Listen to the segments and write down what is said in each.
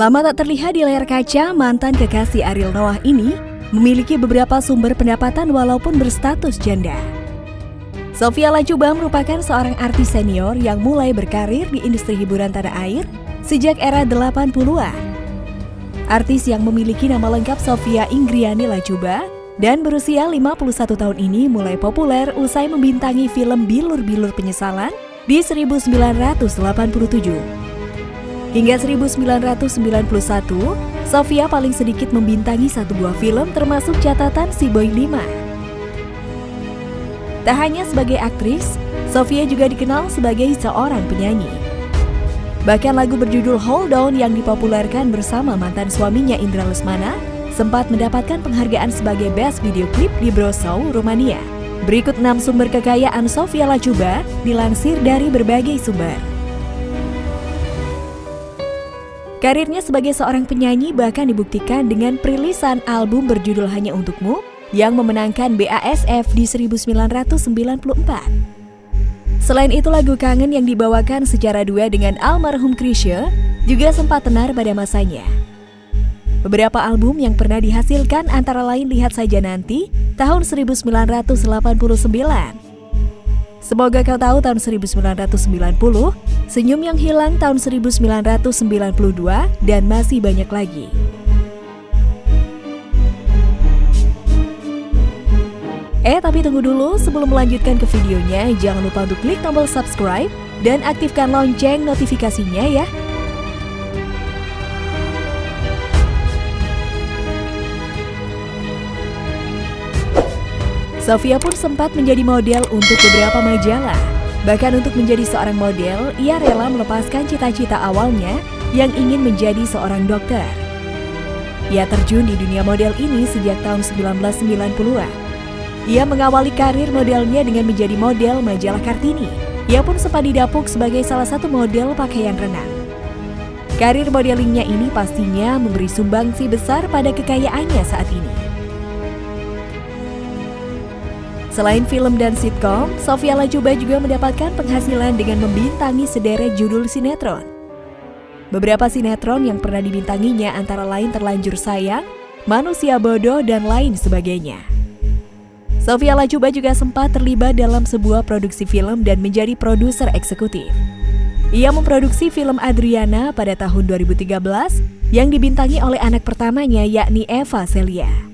Lama tak terlihat di layar kaca, mantan kekasih Ariel Noah ini memiliki beberapa sumber pendapatan walaupun berstatus janda. Sofia Lacuba merupakan seorang artis senior yang mulai berkarir di industri hiburan tanah air sejak era 80-an. Artis yang memiliki nama lengkap Sofia Ingriani Lacuba dan berusia 51 tahun ini mulai populer usai membintangi film Bilur-Bilur Penyesalan di 1987. Hingga 1991, Sofia paling sedikit membintangi satu buah film termasuk catatan Si Boy 5. Tak hanya sebagai aktris, Sofia juga dikenal sebagai seorang penyanyi. Bahkan lagu berjudul Hold On yang dipopulerkan bersama mantan suaminya Indra Lesmana sempat mendapatkan penghargaan sebagai Best Video Clip di Brosou, Rumania. Berikut 6 sumber kekayaan Sofia Lacuba dilansir dari berbagai sumber. Karirnya sebagai seorang penyanyi bahkan dibuktikan dengan perilisan album berjudul Hanya Untukmu yang memenangkan BASF di 1994. Selain itu lagu kangen yang dibawakan secara dua dengan almarhum Krisye juga sempat tenar pada masanya. Beberapa album yang pernah dihasilkan antara lain Lihat Saja Nanti tahun 1989, Semoga kau tahu tahun 1990, Senyum yang hilang tahun 1992, dan masih banyak lagi. Eh tapi tunggu dulu, sebelum melanjutkan ke videonya, jangan lupa untuk klik tombol subscribe dan aktifkan lonceng notifikasinya ya. Sofia pun sempat menjadi model untuk beberapa majalah. Bahkan untuk menjadi seorang model, ia rela melepaskan cita-cita awalnya yang ingin menjadi seorang dokter. Ia terjun di dunia model ini sejak tahun 1990-an. Ia mengawali karir modelnya dengan menjadi model majalah Kartini. Ia pun sempat didapuk sebagai salah satu model pakaian renang. Karir modelingnya ini pastinya memberi sumbangsi besar pada kekayaannya saat ini. Selain film dan sitkom, Sofia Lajuba juga mendapatkan penghasilan dengan membintangi sederet judul sinetron. Beberapa sinetron yang pernah dibintanginya antara lain Terlanjur Sayang, Manusia Bodoh, dan lain sebagainya. Sofia Lajuba juga sempat terlibat dalam sebuah produksi film dan menjadi produser eksekutif. Ia memproduksi film Adriana pada tahun 2013 yang dibintangi oleh anak pertamanya yakni Eva Celia.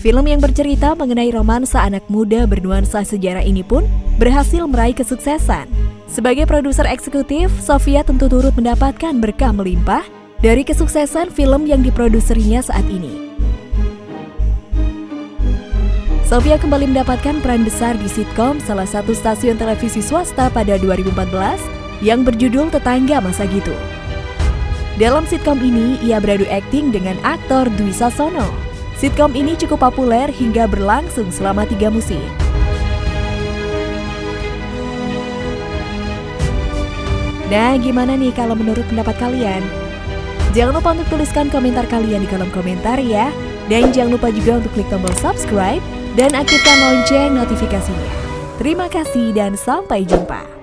Film yang bercerita mengenai romansa anak muda bernuansa sejarah ini pun berhasil meraih kesuksesan. Sebagai produser eksekutif, Sofia tentu turut mendapatkan berkah melimpah dari kesuksesan film yang diproduserinya saat ini. Sofia kembali mendapatkan peran besar di sitkom salah satu stasiun televisi swasta pada 2014 yang berjudul Tetangga Masa Gitu. Dalam sitkom ini, ia beradu akting dengan aktor Dwi Sasono. Sitkom ini cukup populer hingga berlangsung selama tiga musim. Nah, gimana nih kalau menurut pendapat kalian? Jangan lupa untuk tuliskan komentar kalian di kolom komentar ya. Dan jangan lupa juga untuk klik tombol subscribe dan aktifkan lonceng notifikasinya. Terima kasih dan sampai jumpa.